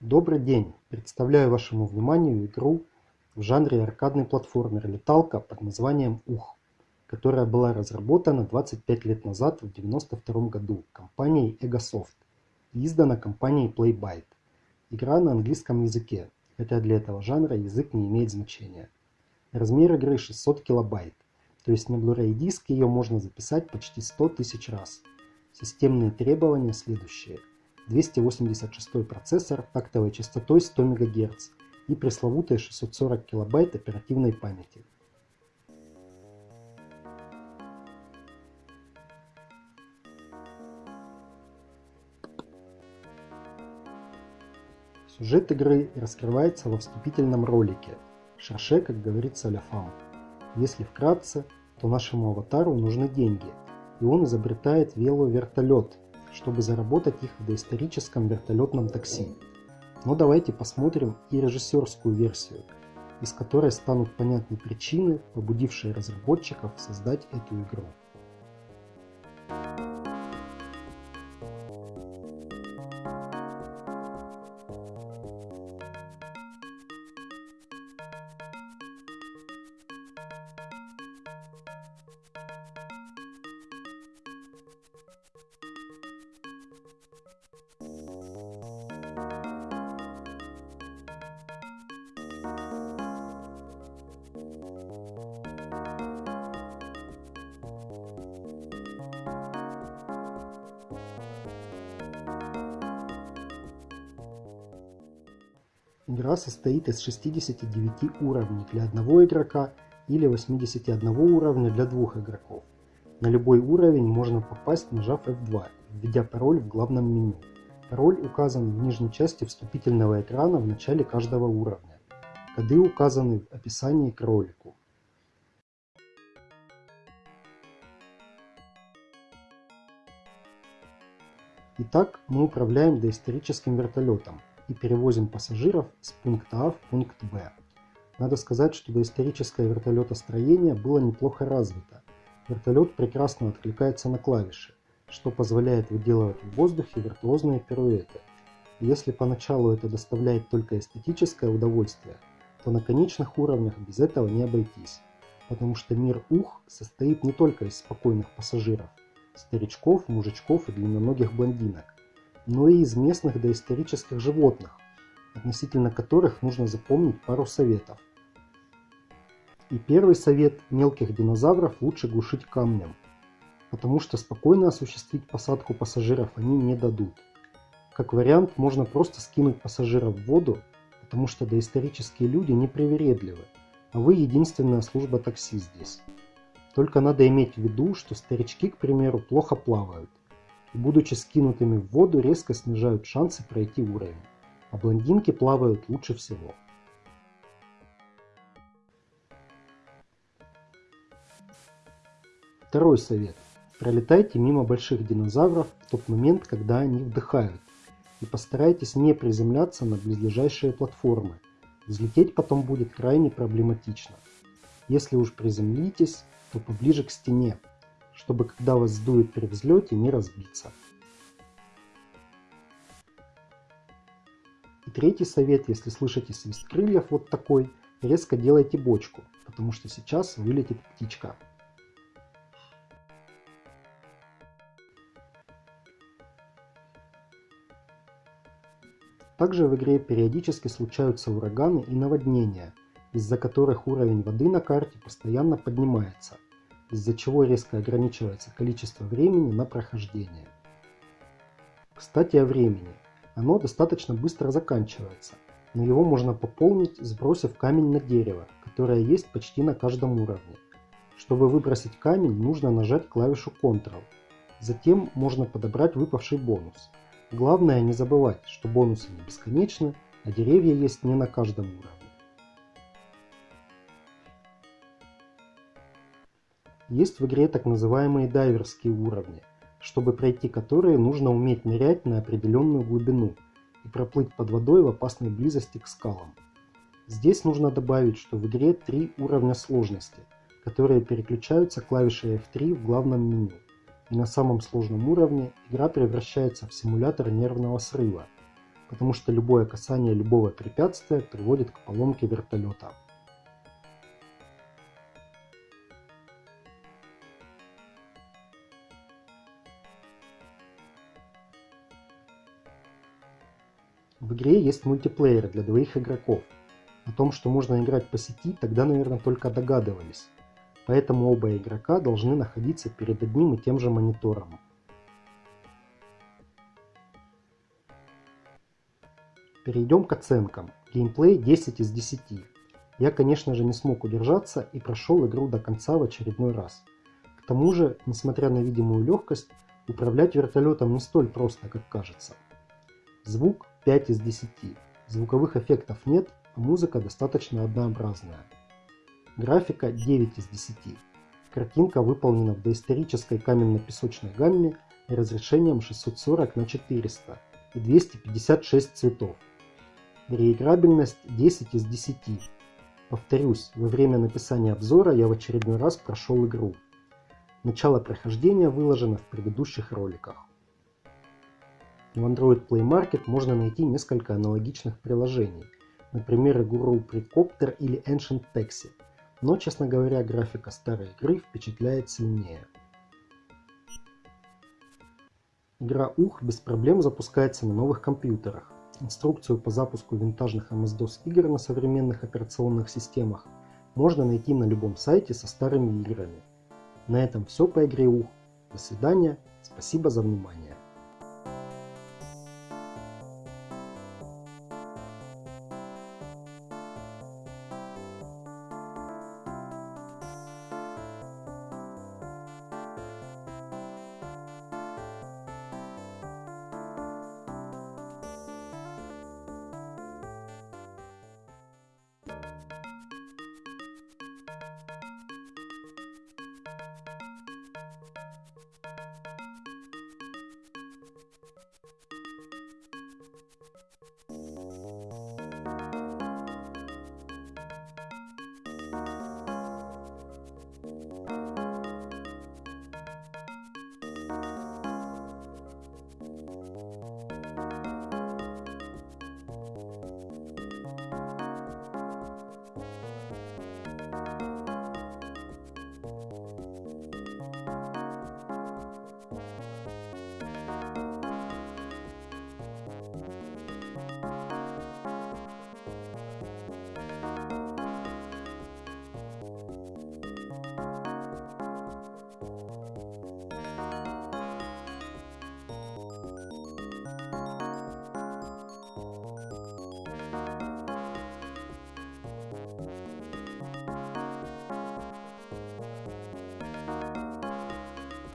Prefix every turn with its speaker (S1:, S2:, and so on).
S1: Добрый день! Представляю вашему вниманию игру в жанре аркадный платформер-леталка под названием «Ух», которая была разработана 25 лет назад в 1992 году компанией Egosoft и издана компанией Playbyte. Игра на английском языке, хотя для этого жанра язык не имеет значения. Размер игры 600 килобайт, то есть на Blu-ray диске ее можно записать почти 100 тысяч раз. Системные требования следующие – 286 процессор тактовой частотой 100 МГц и пресловутые 640 кБ оперативной памяти. Сюжет игры раскрывается во вступительном ролике. Шарше, как говорится, ля фам. Если вкратце, то нашему аватару нужны деньги, и он изобретает веловертолет, чтобы заработать их в доисторическом вертолетном такси. Но давайте посмотрим и режиссерскую версию, из которой станут понятны причины, побудившие разработчиков создать эту игру. Игра состоит из 69 уровней для одного игрока или 81 уровня для двух игроков. На любой уровень можно попасть, нажав F2, введя пароль в главном меню. Пароль указан в нижней части вступительного экрана в начале каждого уровня. Коды указаны в описании к ролику. Итак, мы управляем доисторическим вертолетом, и перевозим пассажиров с пункта А в пункт Б. Надо сказать, что доисторическое вертолетостроение было неплохо развито. Вертолет прекрасно откликается на клавиши, что позволяет выделывать в воздухе виртуозные пируэты. Если поначалу это доставляет только эстетическое удовольствие, то на конечных уровнях без этого не обойтись, потому что мир ух состоит не только из спокойных пассажиров, старичков, мужичков и длинноногих блондинок, но и из местных доисторических животных, относительно которых нужно запомнить пару советов. И первый совет – мелких динозавров лучше глушить камнем, потому что спокойно осуществить посадку пассажиров они не дадут. Как вариант, можно просто скинуть пассажиров в воду, потому что доисторические люди непривередливы, а вы единственная служба такси здесь. Только надо иметь в виду, что старички, к примеру, плохо плавают – будучи скинутыми в воду резко снижают шансы пройти уровень, а блондинки плавают лучше всего. Второй совет. Пролетайте мимо больших динозавров в тот момент, когда они вдыхают, и постарайтесь не приземляться на близлежащие платформы. Взлететь потом будет крайне проблематично. Если уж приземлитесь, то поближе к стене, чтобы когда вас сдует при взлете не разбиться. И третий совет, если слышите свист крыльев вот такой, резко делайте бочку, потому что сейчас вылетит птичка. Также в игре периодически случаются ураганы и наводнения, из-за которых уровень воды на карте постоянно поднимается из-за чего резко ограничивается количество времени на прохождение. Кстати о времени. Оно достаточно быстро заканчивается, но его можно пополнить, сбросив камень на дерево, которое есть почти на каждом уровне. Чтобы выбросить камень, нужно нажать клавишу Ctrl. Затем можно подобрать выпавший бонус. Главное не забывать, что бонусы не бесконечны, а деревья есть не на каждом уровне. Есть в игре так называемые дайверские уровни, чтобы пройти которые нужно уметь нырять на определенную глубину и проплыть под водой в опасной близости к скалам. Здесь нужно добавить, что в игре три уровня сложности, которые переключаются клавишей F3 в главном меню. И на самом сложном уровне игра превращается в симулятор нервного срыва. потому что любое касание любого препятствия приводит к поломке вертолета. В игре есть мультиплеер для двоих игроков. О том, что можно играть по сети, тогда, наверное, только догадывались. Поэтому оба игрока должны находиться перед одним и тем же монитором. Перейдем к оценкам. Геймплей 10 из 10. Я, конечно же, не смог удержаться и прошел игру до конца в очередной раз. К тому же, несмотря на видимую легкость, управлять вертолетом не столь просто, как кажется. Звук 5 из 10. Звуковых эффектов нет, а музыка достаточно однообразная. Графика 9 из 10. Картинка выполнена в доисторической каменно-песочной гамме разрешением 640 на 400 и 256 цветов. Реиграбельность 10 из 10. Повторюсь, во время написания обзора я в очередной раз прошел игру. Начало прохождения выложено в предыдущих роликах. В Android Play Market можно найти несколько аналогичных приложений, например, игру Precopter или Ancient Taxi, но, честно говоря, графика старой игры впечатляет сильнее. Игра Ух без проблем запускается на новых компьютерах. Инструкцию по запуску винтажных MS-DOS игр на современных операционных системах можно найти на любом сайте со старыми играми. На этом все по игре Ух. До свидания, спасибо за внимание.